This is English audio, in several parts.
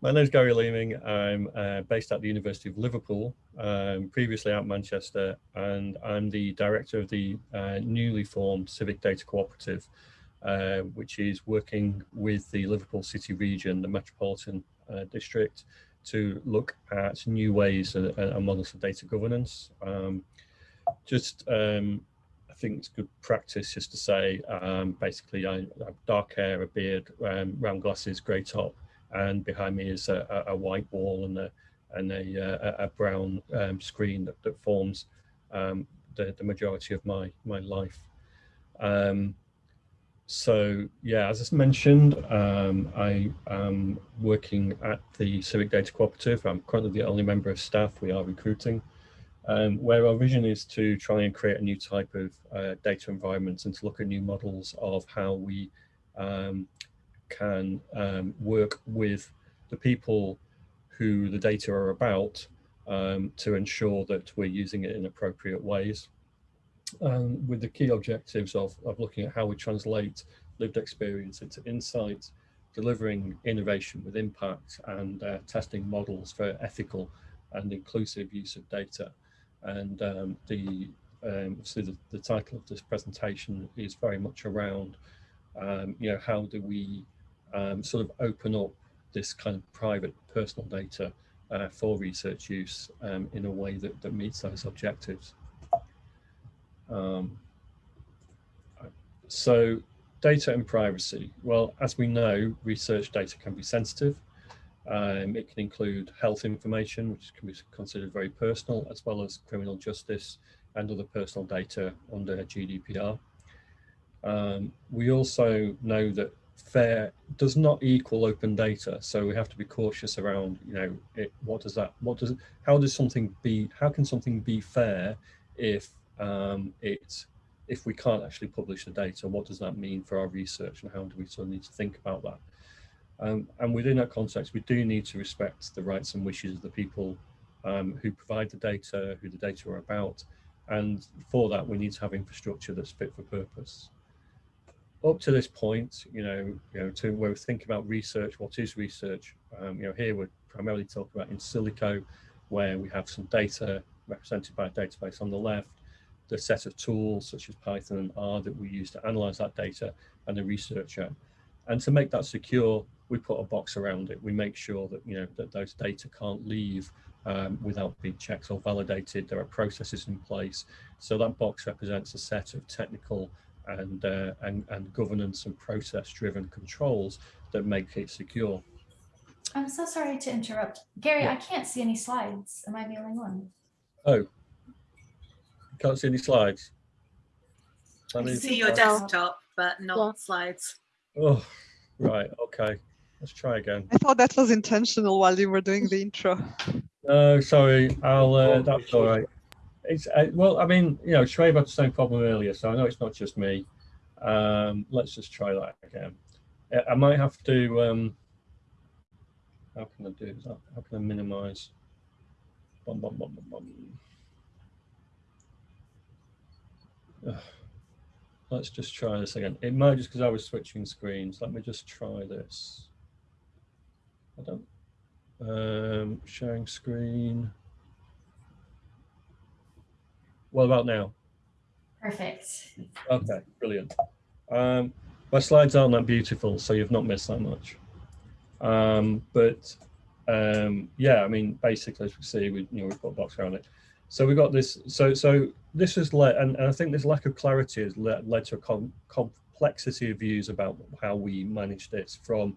My name is Gary Leeming. I'm uh, based at the University of Liverpool, um, previously at Manchester, and I'm the director of the uh, newly formed Civic Data Cooperative, uh, which is working with the Liverpool City region, the Metropolitan uh, District, to look at new ways and, and models of data governance. Um, just, um, I think it's good practice just to say, um, basically, I, I, have dark hair, a beard, um, round glasses, grey top, and behind me is a, a white wall and a and a, uh, a, a brown um, screen that, that forms um, the, the majority of my my life. Um, so yeah, as I mentioned, um, I am working at the Civic Data Cooperative. I'm currently the only member of staff. We are recruiting, um, where our vision is to try and create a new type of uh, data environments and to look at new models of how we um, can um, work with the people who the data are about um, to ensure that we're using it in appropriate ways. Um, with the key objectives of, of looking at how we translate lived experience into insight, delivering innovation with impact and uh, testing models for ethical and inclusive use of data. And um, the, um, so the, the, title of this presentation is very much around, um, you know, how do we um, sort of open up this kind of private personal data uh, for research use um, in a way that, that meets those objectives. Um, so data and privacy. Well, as we know, research data can be sensitive. Um, it can include health information, which can be considered very personal, as well as criminal justice and other personal data under GDPR. Um, we also know that fair does not equal open data. So we have to be cautious around you know it, what does that what does how does something be how can something be fair if um it if we can't actually publish the data? What does that mean for our research and how do we sort of need to think about that? Um, and within that context we do need to respect the rights and wishes of the people um, who provide the data who the data are about. And for that we need to have infrastructure that's fit for purpose up to this point, you know, you know, to where we think about research, what is research? Um, you know, here we're primarily talking about in silico, where we have some data represented by a database on the left, the set of tools such as Python and R that we use to analyze that data, and the researcher. And to make that secure, we put a box around it. We make sure that, you know, that those data can't leave um, without being checked or validated. There are processes in place. So that box represents a set of technical and, uh, and, and governance and process driven controls that make it secure. I'm so sorry to interrupt. Gary, yeah. I can't see any slides. Am I the only one? Oh, can't see any slides. I, I see your desktop, but not yeah. slides. Oh, right. Okay. Let's try again. I thought that was intentional while you were doing the intro. No, sorry. I'll, uh, that's all right it's uh, well, I mean, you know, Shrave had the same problem earlier, so I know it's not just me. Um, let's just try that again. I might have to. Um, how can I do that? How can I minimize? Bum, bum, bum, bum, bum. let's just try this again. It might just because I was switching screens. Let me just try this. I don't. Um, sharing screen. What about now? Perfect. Okay, brilliant. Um, my slides aren't that beautiful, so you've not missed that much. Um, but um, yeah, I mean, basically, as we see, we you know we put a box around it. So we got this. So so this has led, and, and I think this lack of clarity has led, led to a com complexity of views about how we manage this from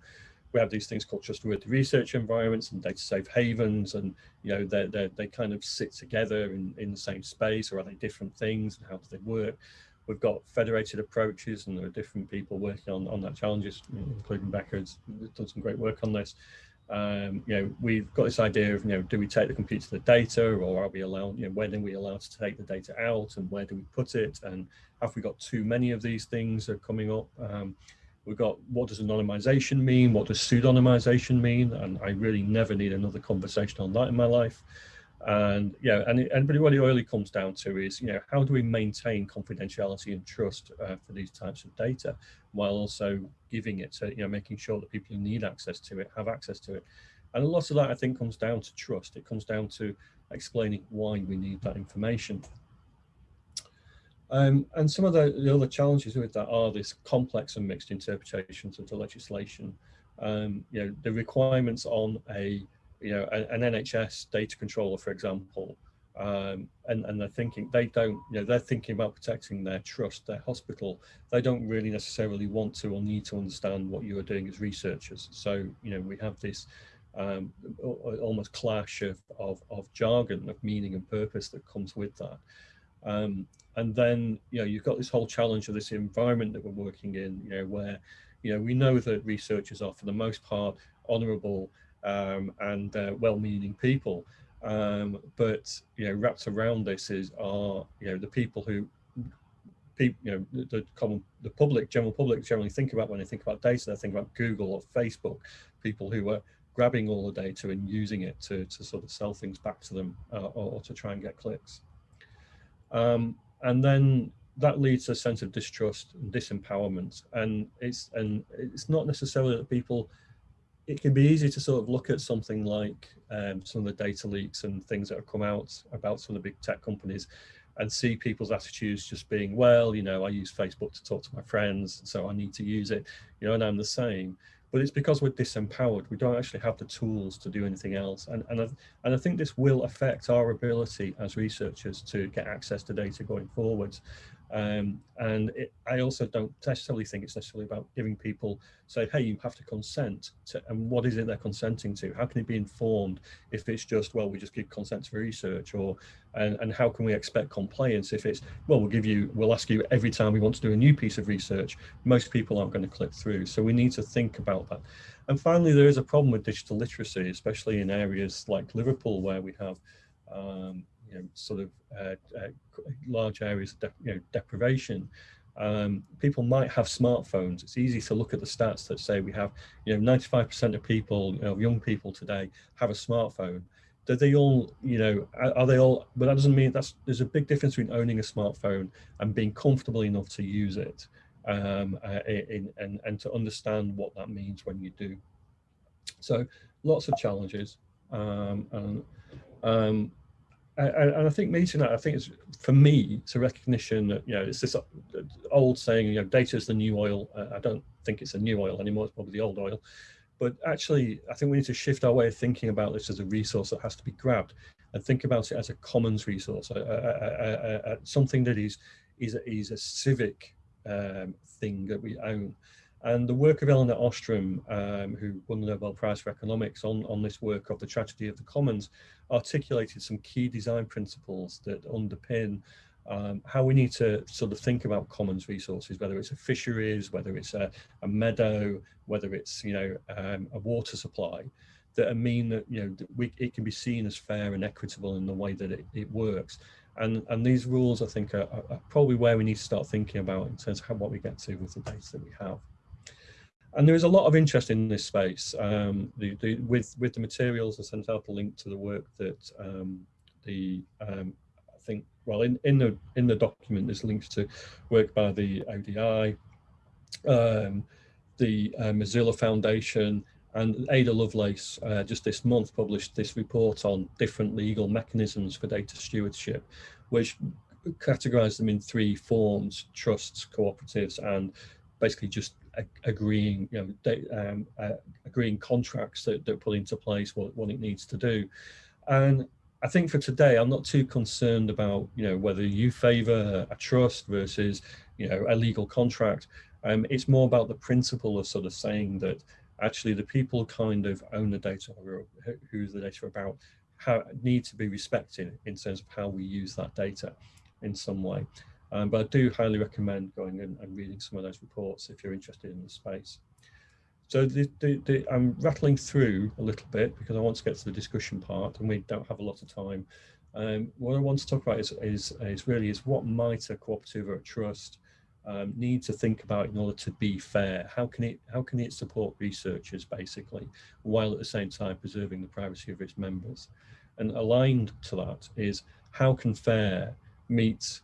we have these things called trustworthy research environments and data safe havens and you know they they they kind of sit together in in the same space or are they different things and how do they work? We've got federated approaches and there are different people working on on that challenges including Becca has done some great work on this. Um, you know we've got this idea of you know do we take the computer to the data or are we allowed you know when are we allowed to take the data out and where do we put it and have we got too many of these things are coming up? Um, We've got what does anonymization mean? What does pseudonymization mean? And I really never need another conversation on that in my life. And yeah, and, and but what it really comes down to is, you know, how do we maintain confidentiality and trust uh, for these types of data while also giving it to, you know, making sure that people who need access to it have access to it. And a lot of that, I think, comes down to trust. It comes down to explaining why we need that information. Um, and some of the, the, other challenges with that are this complex and mixed interpretations of the legislation. Um, you know, the requirements on a, you know, an NHS data controller, for example, um, and, and they're thinking, they don't, you know, they're thinking about protecting their trust, their hospital. They don't really necessarily want to or need to understand what you are doing as researchers. So, you know, we have this um, almost clash of, of, of jargon, of meaning and purpose that comes with that. Um, and then, you know, you've got this whole challenge of this environment that we're working in, you know, where, you know, we know that researchers are for the most part honorable um, and uh, well-meaning people. Um, but, you know, wrapped around this is are, you know, the people who people, you know, the, the, common, the public, general public generally think about when they think about data, they think about Google or Facebook, people who are grabbing all the data and using it to, to sort of sell things back to them uh, or, or, to try and get clicks. Um, and then that leads to a sense of distrust and disempowerment. And it's, and it's not necessarily that people, it can be easy to sort of look at something like um, some of the data leaks and things that have come out about some of the big tech companies and see people's attitudes just being, well, you know, I use Facebook to talk to my friends, so I need to use it, you know, and I'm the same but it's because we're disempowered. We don't actually have the tools to do anything else. And, and, I, and I think this will affect our ability as researchers to get access to data going forwards. Um, and it, I also don't necessarily think it's necessarily about giving people say, hey, you have to consent to, and what is it they're consenting to? How can it be informed if it's just, well, we just give consent to research or, and, and how can we expect compliance if it's, well, we'll give you, we'll ask you every time we want to do a new piece of research, most people aren't going to click through. So we need to think about that. And finally, there is a problem with digital literacy, especially in areas like Liverpool, where we have um, you know, sort of uh, uh, large areas of you know, deprivation, um, people might have smartphones. It's easy to look at the stats that say we have, you know, 95% of people, you know, young people today have a smartphone. Do they all, you know, are they all, but that doesn't mean that's, there's a big difference between owning a smartphone and being comfortable enough to use it um, uh, in, and, and to understand what that means when you do. So lots of challenges. Um, and um, and I think meeting that, I think it's for me, it's a recognition that you know it's this old saying, you know, data is the new oil. Uh, I don't think it's a new oil anymore; it's probably the old oil. But actually, I think we need to shift our way of thinking about this as a resource that has to be grabbed, and think about it as a commons resource, a, a, a, something that is is a, is a civic um, thing that we own. And the work of Elinor Ostrom, um, who won the Nobel Prize for Economics on, on this work of the tragedy of the commons, articulated some key design principles that underpin um, how we need to sort of think about commons resources, whether it's a fisheries, whether it's a, a meadow, whether it's, you know, um, a water supply, that mean that, you know, we, it can be seen as fair and equitable in the way that it, it works. And, and these rules, I think, are, are probably where we need to start thinking about in terms of how, what we get to with the data that we have and there is a lot of interest in this space um, the, the, with with the materials I sent out a link to the work that um, the um, I think well in in the in the document there's links to work by the ODI um, the uh, Mozilla Foundation and Ada Lovelace uh, just this month published this report on different legal mechanisms for data stewardship which categorize them in three forms trusts cooperatives and basically just agreeing, you know, they, um, uh, agreeing contracts that, that put into place what, what it needs to do. And I think for today, I'm not too concerned about, you know, whether you favor a trust versus, you know, a legal contract. Um, it's more about the principle of sort of saying that actually the people kind of own the data or who the data about how need to be respected in terms of how we use that data in some way. Um, but I do highly recommend going and, and, reading some of those reports if you're interested in the space. So the, the, the, I'm rattling through a little bit because I want to get to the discussion part and we don't have a lot of time. Um, what I want to talk about is, is, is really is what might a cooperative or a trust um, need to think about in order to be fair? How can it how can it support researchers basically, while at the same time preserving the privacy of its members? And aligned to that is how can FAIR meet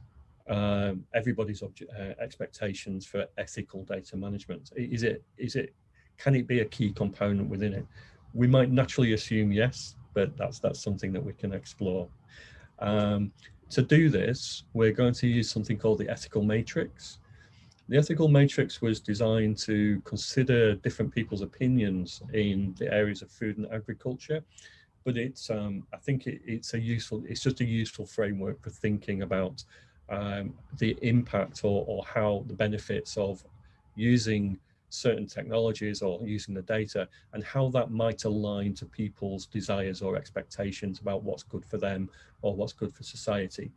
um, everybody's uh, expectations for ethical data management? Is it, is it, can it be a key component within it? we might naturally assume yes, but that's that's something that we can explore. Um, to do this, we're going to use something called the ethical matrix. The ethical matrix was designed to consider different people's opinions in the areas of food and agriculture, but it's um, I think it, it's a useful it's just a useful framework for thinking about um, the impact or, or how the benefits of using certain technologies or using the data and how that might align to people's desires or expectations about what's good for them or what's good for society.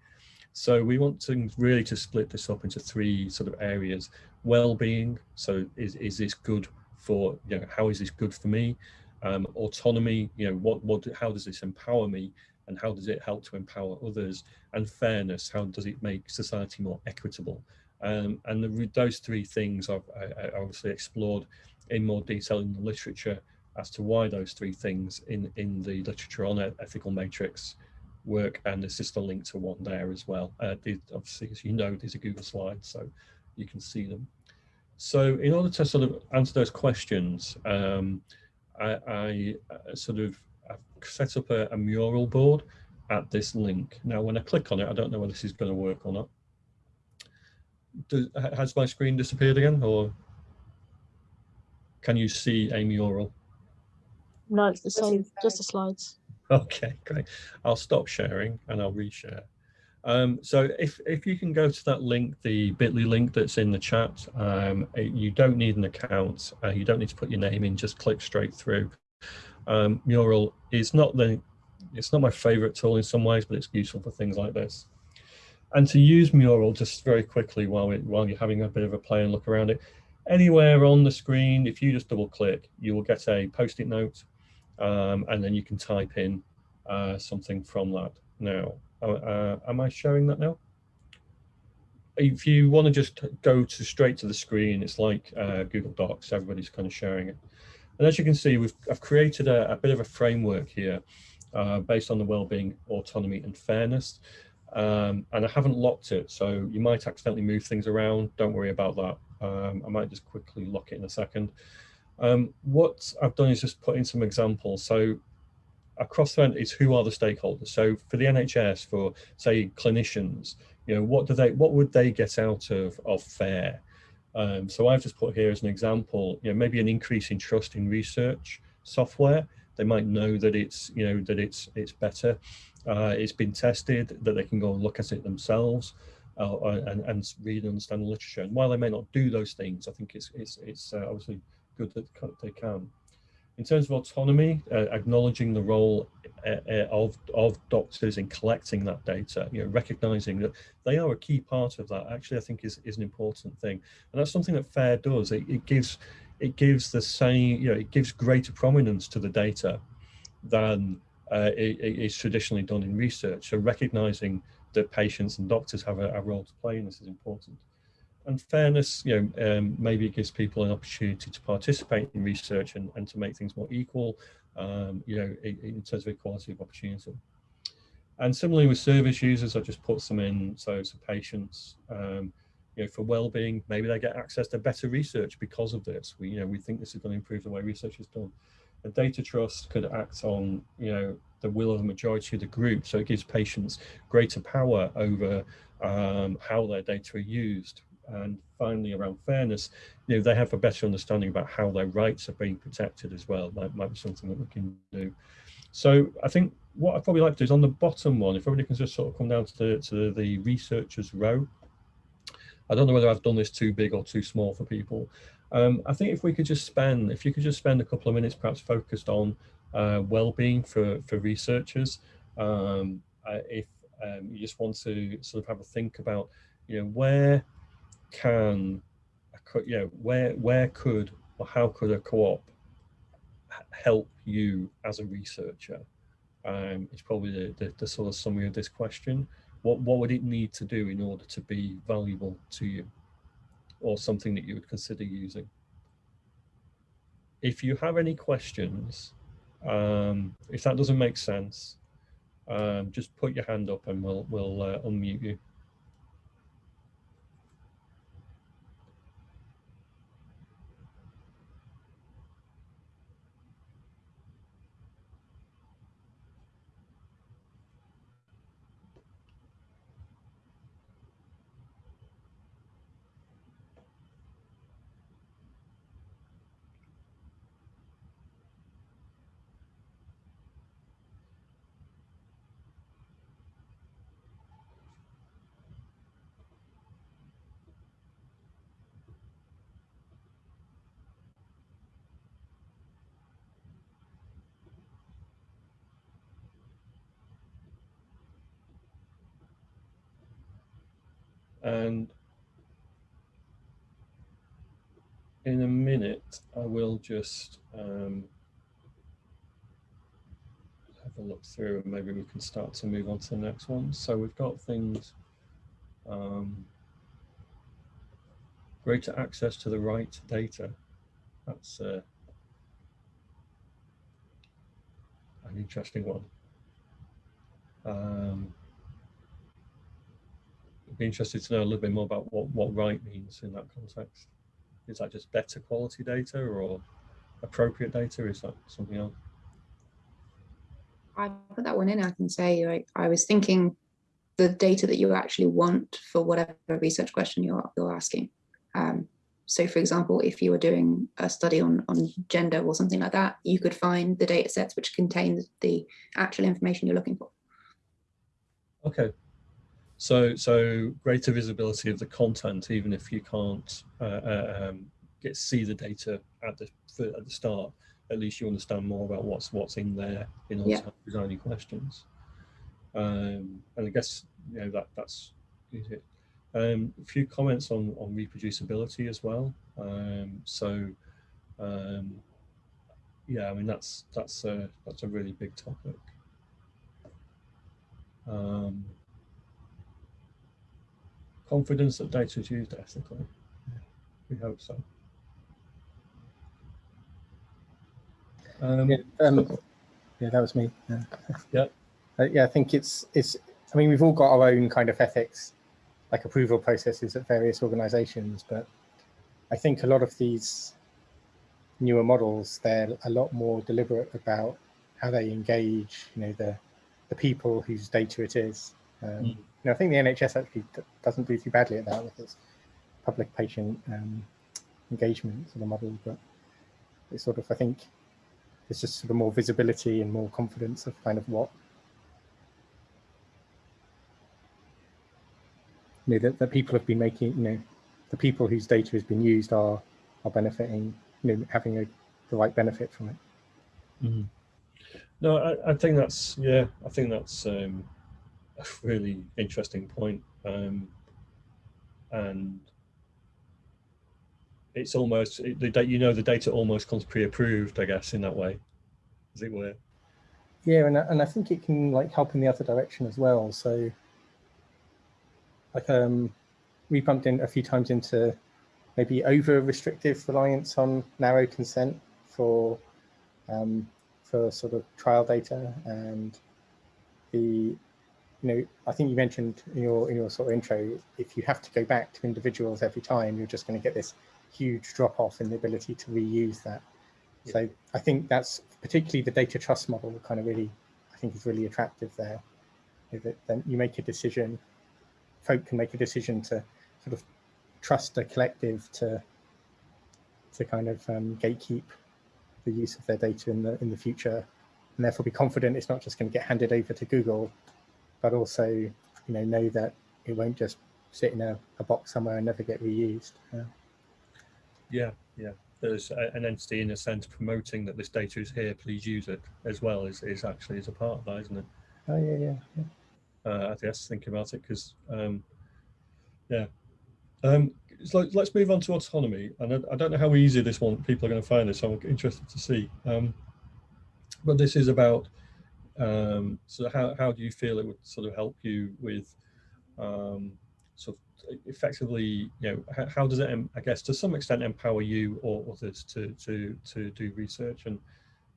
So we want to really to split this up into three sort of areas. Well-being, so is, is this good for, you know, how is this good for me? Um, autonomy, you know, what, what, how does this empower me? And how does it help to empower others? And fairness, how does it make society more equitable? Um, and the, those three things I've I, obviously explored in more detail in the literature as to why those three things in, in the literature on ethical matrix work. And there's just a link to one there as well. Uh, obviously, as you know, these are Google Slides, so you can see them. So in order to sort of answer those questions, um, I, I uh, sort of I've set up a, a mural board at this link. Now, when I click on it, I don't know whether this is going to work or not does, has my screen disappeared again or can you see a mural? No, it's the same, just the slides. Okay, great. I'll stop sharing and I'll reshare. Um, so if, if you can go to that link, the bit.ly link that's in the chat, um, you don't need an account. Uh, you don't need to put your name in, just click straight through. Um, Mural is not the, it's not my favorite tool in some ways, but it's useful for things like this. And to use Mural just very quickly while, it, while you're having a bit of a play and look around it, anywhere on the screen, if you just double click, you will get a post-it note um, and then you can type in uh, something from that. Now, uh, uh am I showing that now? If you want to just go to straight to the screen, it's like uh, Google Docs, everybody's kind of sharing it. And as you can see, we've I've created a, a bit of a framework here uh, based on the well-being, autonomy and fairness um, and I haven't locked it. So you might accidentally move things around. Don't worry about that. Um, I might just quickly lock it in a second. Um, what I've done is just put in some examples. So across is who are the stakeholders. So for the NHS, for say clinicians, you know, what do they, what would they get out of, of FAIR? Um, so I've just put here as an example, you know, maybe an increase in trust in research software. They might know that it's, you know, that it's, it's better uh, it's been tested that they can go and look at it themselves uh, and, and read and understand the literature. And while they may not do those things, I think it's, it's, it's uh, obviously good that they can. In terms of autonomy, uh, acknowledging the role uh, of, of doctors in collecting that data, you know, recognizing that they are a key part of that, actually, I think is, is an important thing. And that's something that FAIR does. It, it gives it gives the same, you know, it gives greater prominence to the data than uh, is traditionally done in research. So recognizing that patients and doctors have a, a, role to play in this is important. And fairness, you know, um, maybe it gives people an opportunity to participate in research and, and to make things more equal, um, you know, in, in, terms of equality of opportunity. And similarly with service users, I just put some in, so, so patients, um, you know, for well-being, maybe they get access to better research because of this. We, you know, we think this is going to improve the way research is done a data trust could act on, you know, the will of the majority of the group. So it gives patients greater power over um, how their data are used. And finally, around fairness, you know, they have a better understanding about how their rights are being protected as well. That might be something that we can do. So I think what I'd probably like to do is on the bottom one, if everybody can just sort of come down to the, to the researchers row. I don't know whether I've done this too big or too small for people, um, I think if we could just spend, if you could just spend a couple of minutes perhaps focused on uh, well-being for, for researchers, um, uh, if um, you just want to sort of have a think about, you know, where can, you know, where, where could or how could a co-op help you as a researcher? Um, it's probably the, the, the sort of summary of this question. What, what would it need to do in order to be valuable to you? or something that you would consider using. If you have any questions, um, if that doesn't make sense, um, just put your hand up and we'll, we'll uh, unmute you. And in a minute, I will just um, have a look through and maybe we can start to move on to the next one. So we've got things, um, greater access to the right data. That's uh, an interesting one. Um, be interested to know a little bit more about what, what right means in that context. Is that just better quality data or appropriate data? Is that something else? I put that one in, I can say like, I was thinking the data that you actually want for whatever research question you're, you're asking. Um, so for example, if you were doing a study on, on gender or something like that, you could find the data sets which contain the actual information you're looking for. Okay. So, so greater visibility of the content, even if you can't uh, uh, um, get see the data at the at the start, at least you understand more about what's what's in there in order Yeah. to design any questions. Um, and I guess you know that that's is it. Um, a few comments on on reproducibility as well. Um, so, um, yeah, I mean that's that's a that's a really big topic. Confidence that data is used ethically. We hope so. Um, Yeah, um, yeah, that was me. Yeah. Yeah. Uh, yeah, I think it's it's. I mean, we've all got our own kind of ethics, like approval processes at various organisations, but I think a lot of these newer models, they're a lot more deliberate about how they engage, you know, the the people whose data it is. Um, Mm. Know, I think the NHS actually doesn't do too badly at that with its public patient um, engagement sort of model, but it's sort of I think there's just sort of more visibility and more confidence of kind of what you know that, that people have been making you know the people whose data has been used are are benefiting you know having a, the right benefit from it Mhm. No, I, I think that's yeah. I think that's um, a really interesting point, um, and it's almost it, you know the data almost comes pre-approved, I guess, in that way, as it were. yeah and, and i think it can like help in the other direction as well so like um we bumped in a few times into maybe over restrictive reliance on narrow consent for um, for sort of trial data and the you know I think you mentioned in your in your sort of intro if you have to go back to individuals every time you're just going to get this huge drop off in the ability to reuse that Yeah. so I think that's particularly the data trust model kind of really I think is really attractive there that then you make a decision folk can make a decision to sort of trust a collective to to kind of um, gatekeep the use of their data in the in the future and therefore be confident it's not just going to get handed over to Google but also you know know that it won't just sit in a, a box somewhere and never get reused yeah. Yeah, yeah. There's a, an entity in a sense promoting that this data is here. Please use it as well. Is is actually is a part of that, isn't it? oh yeah yeah, yeah. uh, I guess thinking about it because um, yeah. Um, so let's move on to autonomy, and I, I don't know how easy this one people are going to find this. So I'm interested to see. Um, but this is about um, so how how do you feel it would sort of help you with um, sort of effectively, you know, how, how does it, I guess, to some extent, empower you or others to to to do research, and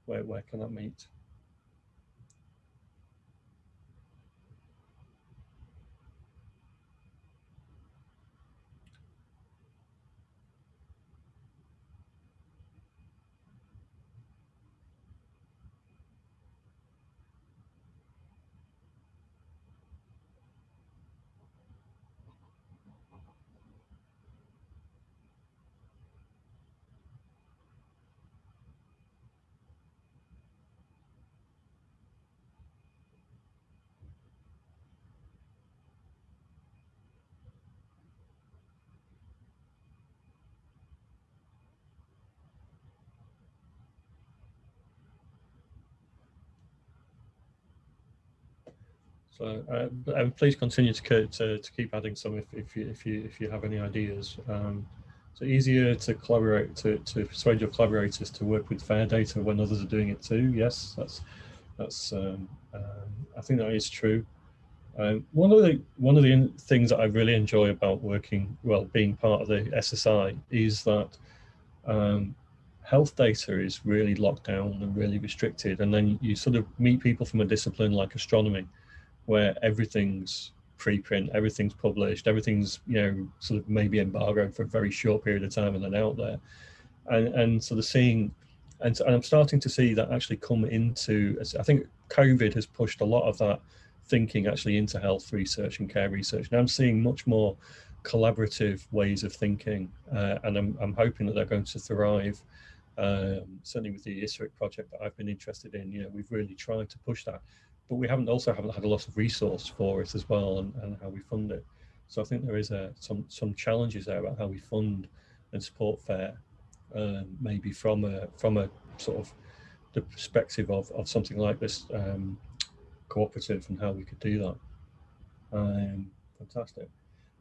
where where can that meet? So, uh, please continue to, to, to keep adding some if, if you if you if you have any ideas. Um, so easier to collaborate to, to persuade your collaborators to work with fair data when others are doing it too. Yes, that's that's um, um, I think that is true. Um, one of the one of the things that I really enjoy about working well, being part of the SSI is that um, health data is really locked down and really restricted, and then you sort of meet people from a discipline like astronomy where everything's preprint, everything's published, everything's, you know, sort of maybe embargoed for a very short period of time and then out there. And, and sort of seeing, and, and I'm starting to see that actually come into, I think COVID has pushed a lot of that thinking actually into health research and care research. Now I'm seeing much more collaborative ways of thinking uh, and I'm, I'm hoping that they're going to thrive. Um, certainly with the ISARIC project that I've been interested in, you know, we've really tried to push that but we haven't also haven't had a lot of resource for it as well and, and how we fund it. So I think there is a, some some challenges there about how we fund and support FAIR, um, maybe from a from a sort of the perspective of, of something like this um, cooperative and how we could do that. Um, fantastic.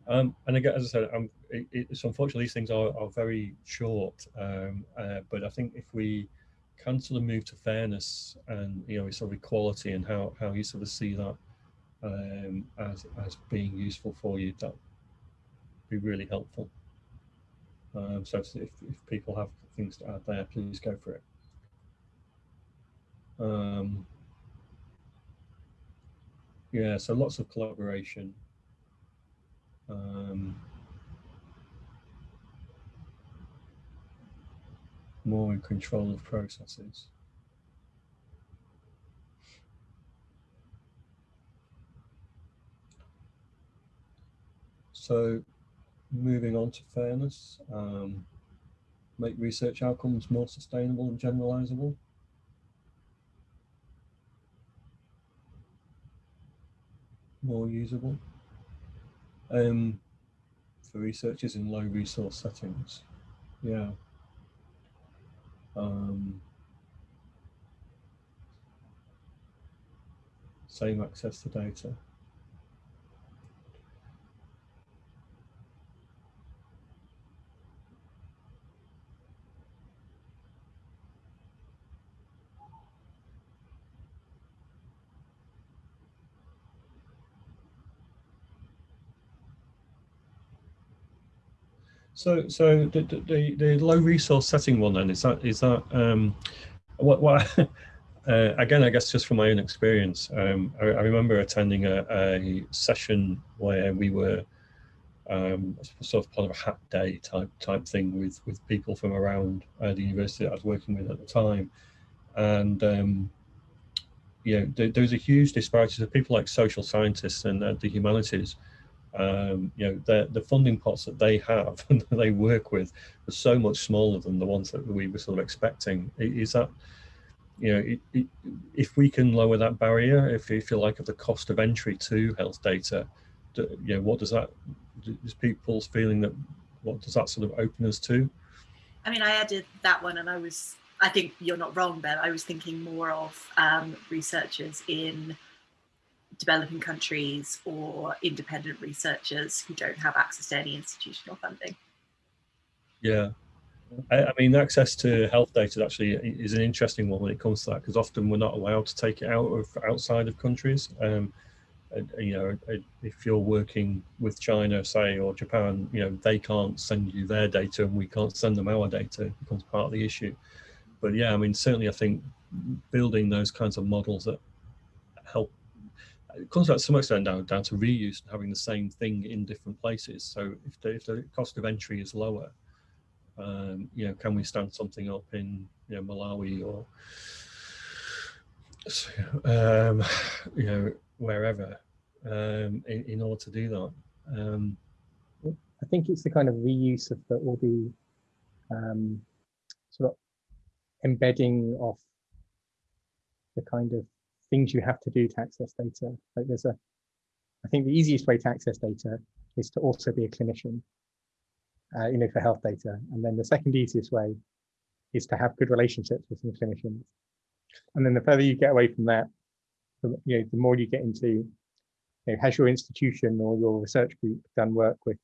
Um, and again, as I said, um, it, it's unfortunately these things are, are very short, um, uh, but I think if we can sort of move to fairness and you know it's sort of equality and how how you sort of see that um, as as being useful for you that be really helpful. Um, so if, if people have things to add there please go for it. Um, yeah so lots of collaboration. Um, more in control of processes. So moving on to fairness, um, make research outcomes more sustainable and generalizable. More usable. Um, for researchers in low resource settings. Yeah um, same access to data. So, so the, the, the low resource setting one then is that is that um, what what uh, again? I guess just from my own experience, um, I, I, remember attending a, a, session where we were um, sort of part of a hat day type type thing with with people from around uh, the university that I was working with at the time, and um, you know there, was a huge disparity. So people like social scientists and uh, the humanities um, you know, the, the funding pots that they have and that they work with are so much smaller than the ones that we were sort of expecting. Is that, you know, it, it, if we can lower that barrier, if you feel like of the cost of entry to health data, do, you know, what does that, is people's feeling that, what does that sort of open us to? I mean, I added that one and I was, I think you're not wrong, Ben. I was thinking more of um, researchers in developing countries or independent researchers who don't have access to any institutional funding. Yeah, I, I, mean, access to health data actually is an interesting one when it comes to that because often we're not allowed to take it out of outside of countries. Um, you know, if you're working with China, say, or Japan, you know, they can't send you their data and we can't send them our data. It becomes part of the issue. But yeah, I mean, certainly I think building those kinds of models that it comes out so much down, down to reuse and having the same thing in different places. So if the, if the cost of entry is lower, um, you know, can we stand something up in you know Malawi or um, you know wherever um, in, in order to do that? Um, I think it's the kind of reuse of the, all the um, sort of embedding of the kind of things you have to do to access data. Like there's a, I think the easiest way to access data is to also be a clinician, uh, you know, for health data. And then the second easiest way is to have good relationships with some clinicians. And then the further you get away from that, the, you know, the more you get into you know, has your institution or your research group done work with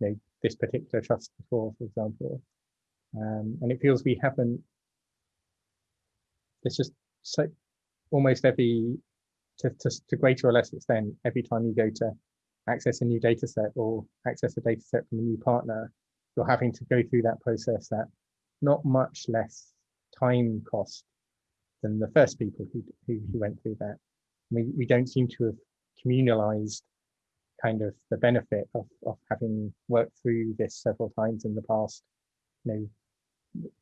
you know, this particular trust before, for example? Um, and it feels we haven't, it's just so almost every, to, to, to greater or less extent, every time you go to access a new data set or access a data set from a new partner, you're having to go through that process that not much less time cost than the first people who, who, who went through that. We, we don't seem to have communalized kind of the benefit of, of having worked through this several times in the past. You know,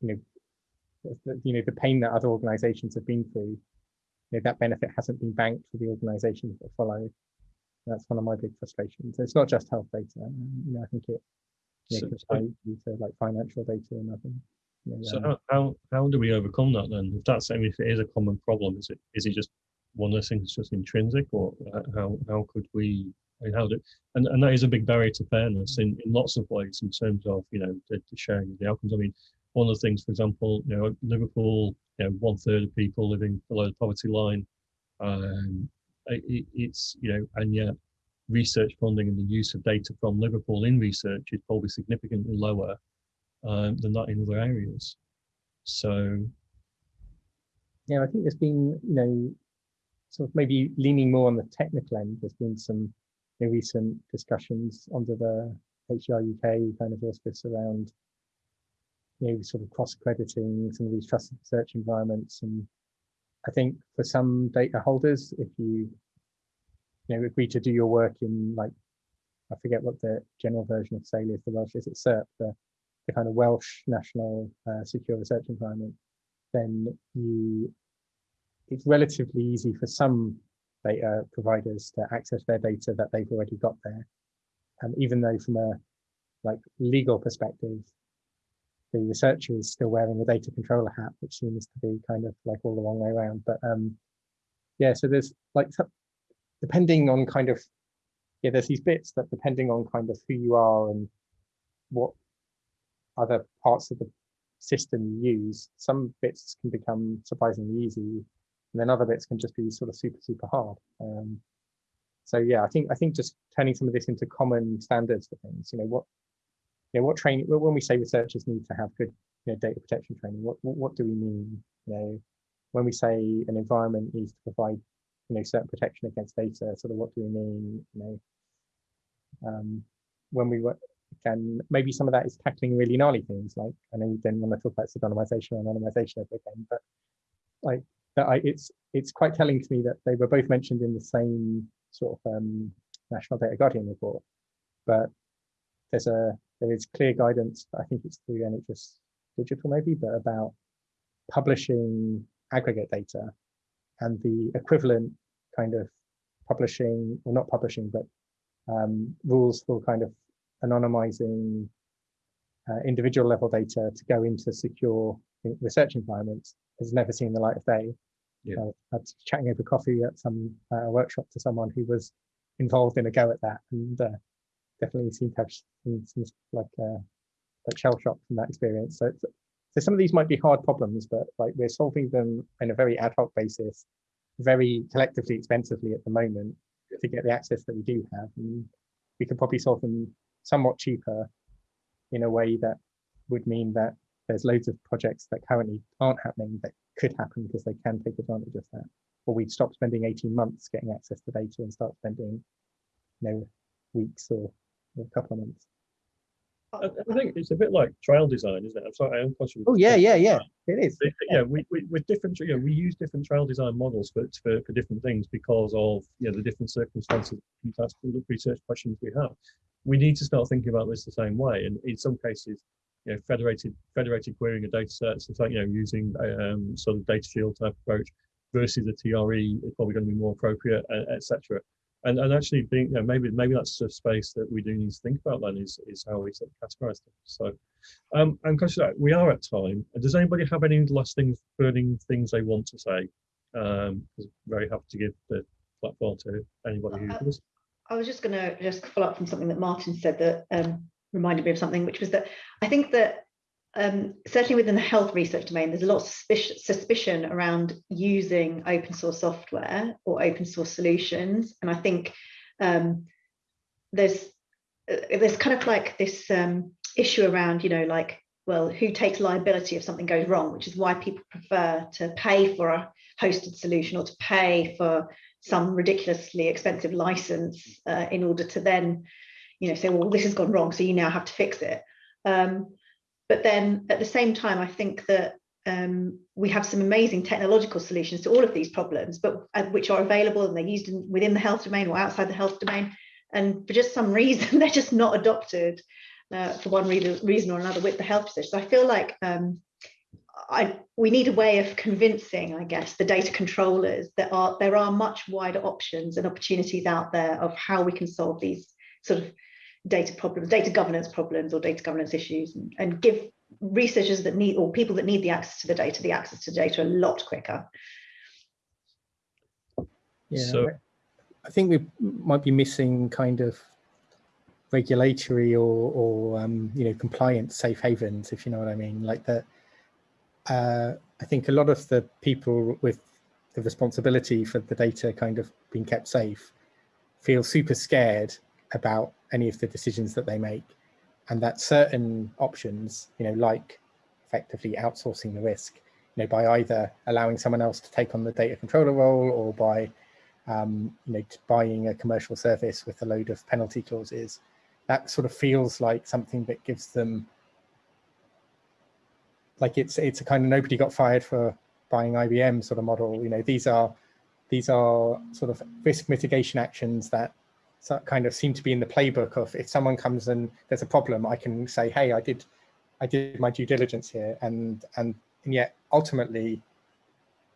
you know, you know, the pain that other organizations have been through, know, that benefit hasn't been banked for the organizations that follow. That's one of my big frustrations. It's not just health data. You know, I think it you know, So- to like financial data and other. You know, So um, how, how do we overcome that then? If that's I mean, if it is a common problem, is it is it just one of those things that's just intrinsic, or uh, how how could we? I mean, how do and, and that is a big barrier to fairness in, in lots of ways in terms of you know the, the sharing of the outcomes. I mean, one of the things, for example, you know, Liverpool, you know, one third of people living below the poverty line. Um, it, it's you know, and yet research funding and the use of data from Liverpool in research is probably significantly lower um, than that in other areas. So yeah, I think there's been, you know, sort of maybe leaning more on the technical end. There's been some you know, recent discussions under the HDR UK kind of auspice around, you know, sort of cross-crediting some of these trusted research environments. And I think for some data holders, if you, you know, agree to do your work in like, I forget what the general version of SAIL is, the Welsh, is it SeRP, the, the kind of Welsh National uh, Secure Research Environment, then you it's relatively easy for some data providers to access their data that they've already got there. And even though from a like legal perspective, the researcher is still wearing the data controller hat, which seems to be kind of like all the wrong way around. But um, yeah, so there's like depending on kind of yeah, there's these bits that depending on kind of who you are and what other parts of the system you use, some bits can become surprisingly easy, and then other bits can just be sort of super super hard. Um, so yeah, I think I think just turning some of this into common standards for things. You know what, you know what training when we say researchers need to have good you know, data protection training, what, what do we mean? You know, when we say an environment needs to provide you know certain protection against data, sort of what do we mean? You know, um, when we were can maybe some of that is tackling really gnarly things like I know you didn't want to talk about pseudonymization or anonymization ever again, but like that I it's it's quite telling to me that they were both mentioned in the same sort of um, National Data Guardian report, but there's a there is clear guidance, I think it's through NHS Digital maybe, but about publishing aggregate data and the equivalent kind of publishing, or not publishing, but um, rules for kind of anonymizing uh, individual level data to go into secure research environments has never seen the light of day. Yeah. Uh, I was chatting over coffee at some uh, workshop to someone who was involved in a go at that and uh, definitely seem to have some, some like uh, like shell shock from that experience. So, so some of these might be hard problems, but like we're solving them in a very ad hoc basis, very collectively expensively at the moment to get the access that we do have. And we could probably solve them somewhat cheaper in a way that would mean that there's loads of projects that currently aren't happening that could happen because they can take advantage of that. Or we'd stop spending 18 months getting access to data and start spending, you know, weeks or, or a couple of months. I, I think it's a bit like trial design, isn't it? I'm sorry, I am conscious. Oh yeah, yeah, yeah, it is. yeah, we, we with different, you know, we use different trial design models for, for, for different things because of you know the different circumstances, the research questions we have. We need to start thinking about this the same way, and in some cases, you know, federated federated querying of data sets, it's like you know using um, sort of DataSHIELD type approach versus a TRE is probably going to be more appropriate, etc. And, and actually being, you know, maybe maybe that's a space that we do need to think about then is, is how we sort of categorize them. So um, I'm conscious that we are at time. Does anybody have any last things, burning things they want to say? Um, very happy to give the platform to anybody who Uh, does. I was just going to just follow up from something that Martin said that um, reminded me of something, which was that I think that um, certainly within the health research domain, there's a lot of suspicion, around using open source software or open source solutions. And I think um, there's uh, there's kind of like this um, issue around, you know, like, well, who takes liability if something goes wrong, which is why people prefer to pay for a hosted solution or to pay for some ridiculously expensive license uh, in order to then, you know, say, well, this has gone wrong, so you now have to fix it. Um, but then at the same time, I think that um, we have some amazing technological solutions to all of these problems, but uh, which are available and they're used in, within the health domain or outside the health domain. And for just some reason, they're just not adopted uh, for one reason, or another with the health research. So I feel like um, I, we need a way of convincing, I guess, the data controllers that are there are much wider options and opportunities out there of how we can solve these sort of data problems, data governance problems or data governance issues and, and give researchers that need or people that need the access to the data, the access to data a lot quicker. Yeah, So- I think we might be missing kind of regulatory or, or um, you know, compliance safe havens, if you know what I mean. Like that, uh, I think a lot of the people with the responsibility for the data kind of being kept safe feel super scared about any of the decisions that they make and that certain options, you know, like effectively outsourcing the risk, you know, by either allowing someone else to take on the data controller role or by um, you know, buying a commercial service with a load of penalty clauses, that sort of feels like something that gives them like it's it's a kind of nobody got fired for buying IBM sort of model. You know, these are these are sort of risk mitigation actions that kind of seem to be in the playbook of if someone comes and there's a problem, I can say, hey, I did I did my due diligence here, and and and yet ultimately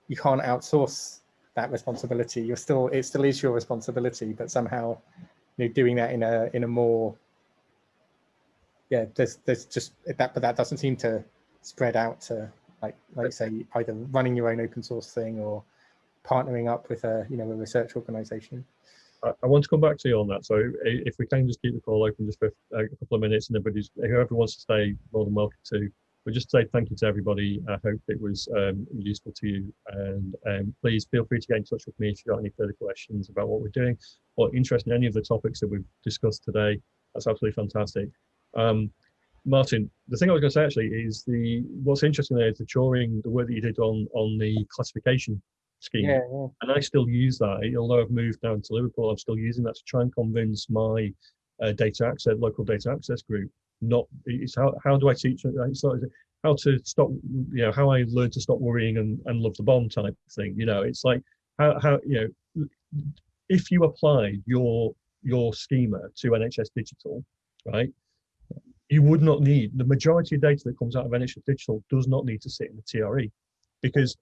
you can't outsource that responsibility. You're still it still is your responsibility, but somehow you know doing that in a in a more yeah there's there's just that but that doesn't seem to spread out to like like say either running your own open source thing or partnering up with a you know a research organization. I, I want to come back to you on that. So if we can just keep the call open just for a couple of minutes and everybody's, whoever wants to stay, more than welcome to. But just say thank you to everybody. I hope it was um, useful to you. And um, please feel free to get in touch with me if you've got any further questions about what we're doing or interested in any of the topics that we've discussed today. That's absolutely fantastic. Um, Martin, the thing I was going to say actually is the what's interesting there is the Turing, the work that you did on on the classification scheme Yeah, yeah. and I still use that. Although I've moved down to Liverpool, I'm still using that to try and convince my uh, data access, local data access group. Not it's how how do I teach? It's not how to stop. You know how I learn to stop worrying and, and love the bomb type thing. You know, it's like how how you know if you applied your your schema to NHS Digital, right? You would not need the majority of data that comes out of NHS Digital does not need to sit in the TRE because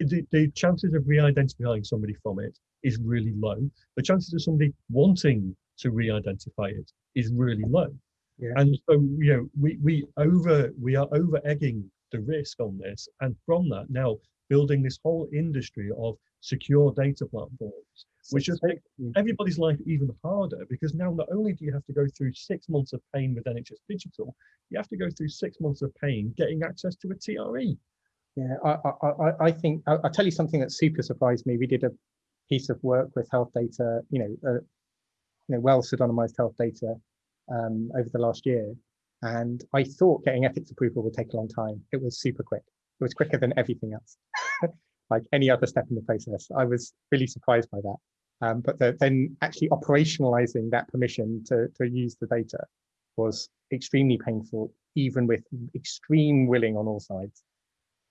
the, the chances of re-identifying somebody from it is really low. The chances of somebody wanting to re-identify it is really low. Yeah. And so, you know, we, we over we are over egging the risk on this. And from that now building this whole industry of secure data platforms, which just make everybody's life even harder because now not only do you have to go through six months of pain with NHS Digital, you have to go through six months of pain getting access to a TRE. Yeah, I, I, I- think I'll, I'll tell you something that super surprised me. We did a piece of work with health data, you know, uh, you know, well pseudonymized health data um, over the last year, and I thought getting ethics approval would take a long time. It was super quick. It was quicker than everything else, like any other step in the process. I was really surprised by that. Um, but the, then actually operationalizing that permission to to use the data was extremely painful, even with extreme willing on all sides.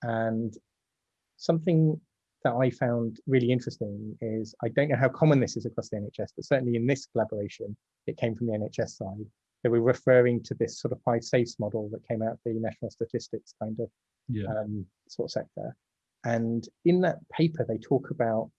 And something that I found really interesting is I don't know how common this is across the NHS, but certainly in this collaboration, it came from the NHS side. They were referring to this sort of five safes model that came out of the national statistics kind of Yeah. um, sort of sector. And in that paper, they talk about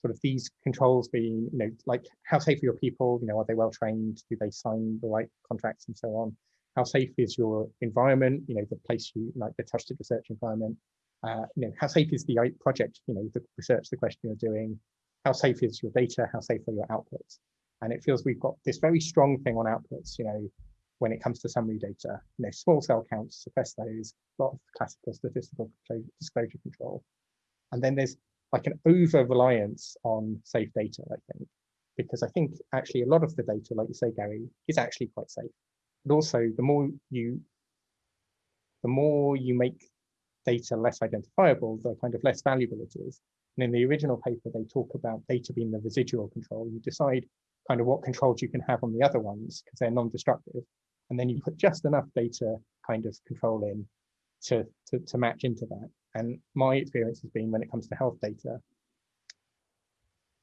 sort of these controls being, you know, like how safe are your people? You know, are they well trained? Do they sign the right contracts and so on? How safe is your environment? You know, the place you like the trusted research environment. Uh, you know, how safe is the project? You know, the research, the question you're doing. How safe is your data? How safe are your outputs? And it feels we've got this very strong thing on outputs. You know, when it comes to summary data, you know, small cell counts, suppress those, a lot of classical statistical disclosure control. And then there's like an over reliance on safe data, I think, because I think actually a lot of the data, like you say, Gary, is actually quite safe. But also, the more you the more you make data less identifiable, the kind of less valuable it is. And in the original paper, they talk about data being the residual control. You decide kind of what controls you can have on the other ones because they're non-destructive. And then you put just enough data kind of control in to, to, to match into that. And my experience has been when it comes to health data,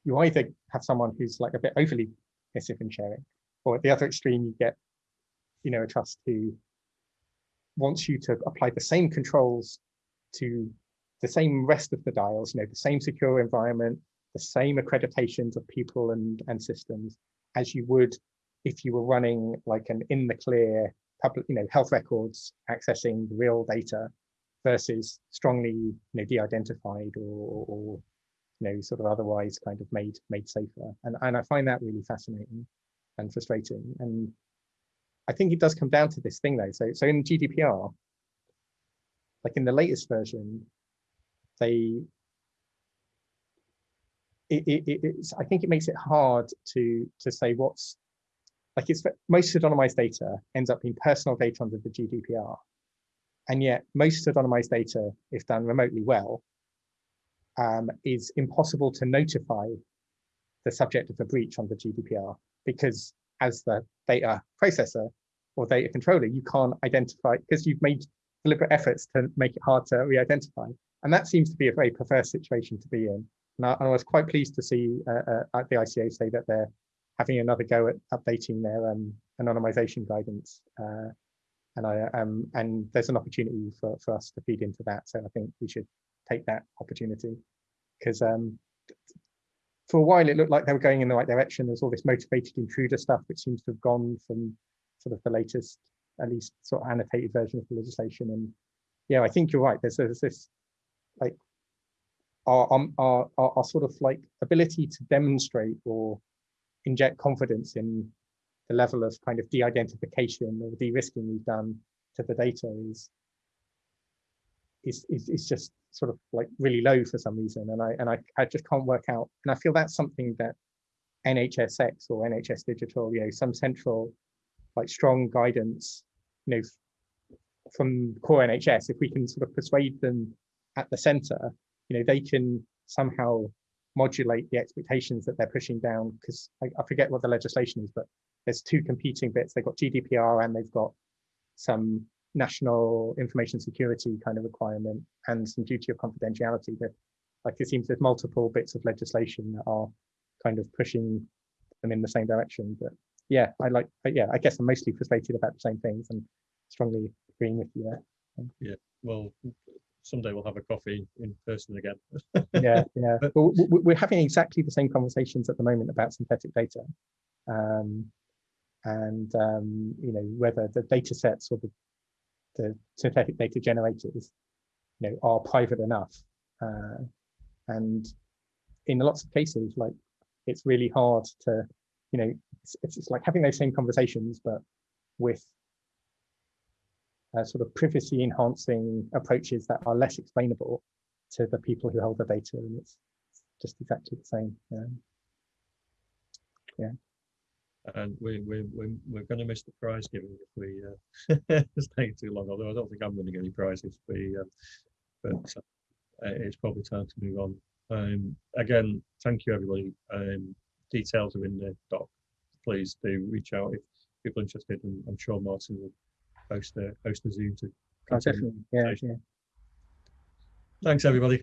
you either have someone who's like a bit overly passive in sharing, or at the other extreme, you get, you know, a trust who wants you to apply the same controls to the same rest of the dials, you know, the same secure environment, the same accreditations of people and, and systems as you would if you were running like an in the clear public, you know, health records accessing real data versus strongly, you know, de-identified or, or, you know, sort of otherwise kind of made made safer. And, and I find that really fascinating and frustrating. And I think it does come down to this thing though. So, so in GDPR, like in the latest version, they it, it, it's I think it makes it hard to to say what's like it's most pseudonymized data ends up being personal data under the GDPR. And yet most pseudonymized data, if done remotely well, um, is impossible to notify the subject of a breach under GDPR because as the data processor or data controller, you can't identify because you've made deliberate efforts to make it hard to re-identify. And that seems to be a very perverse situation to be in. And I, I was quite pleased to see uh, uh, the ICO say that they're having another go at updating their um, anonymization guidance. Uh, and I um, and there's an opportunity for, for us to feed into that. So I think we should take that opportunity because um, for a while it looked like they were going in the right direction. There's all this motivated intruder stuff, which seems to have gone from sort of the latest, at least sort of annotated version of the legislation. And yeah, I think you're right. There's, there's this like our, um, our, our, our sort of like ability to demonstrate or inject confidence in the level of kind of de-identification or de-risking we've done to the data is, is, is, is just sort of like really low for some reason. And I, and I, I just can't work out. And I feel that's something that NHSX or NHS Digital, you know, some central like strong guidance, you know, from core NHS, if we can sort of persuade them at the center, you know, they can somehow modulate the expectations that they're pushing down because I, I, forget what the legislation is, but there's two competing bits. They've got GDPR and they've got some national information security kind of requirement and some duty of confidentiality that like it seems there's multiple bits of legislation that are kind of pushing them in the same direction. But yeah, I like, yeah, I guess I'm mostly frustrated about the same things and strongly agreeing with you there. Yeah, well, someday we'll have a coffee in person again. yeah, yeah. But we're having exactly the same conversations at the moment about synthetic data. Um, and, um, you know, whether the data sets or the, the synthetic data generators, you know, are private enough. Uh, and in lots of cases, like, it's really hard to, you know, it's, it's like having those same conversations, but with uh, sort of privacy enhancing approaches that are less explainable to the people who hold the data and it's, just exactly the same um, yeah and we, we, we, we're going to miss the prize giving if we uh, stay too long although I don't think I'm winning any prizes we, uh, but uh, it's probably time to move on um, again thank you everybody um, details are in the doc please do reach out if people are interested and I'm sure Martin will host a host a Zoom to oh, definitely. Yeah, yeah. Thanks everybody.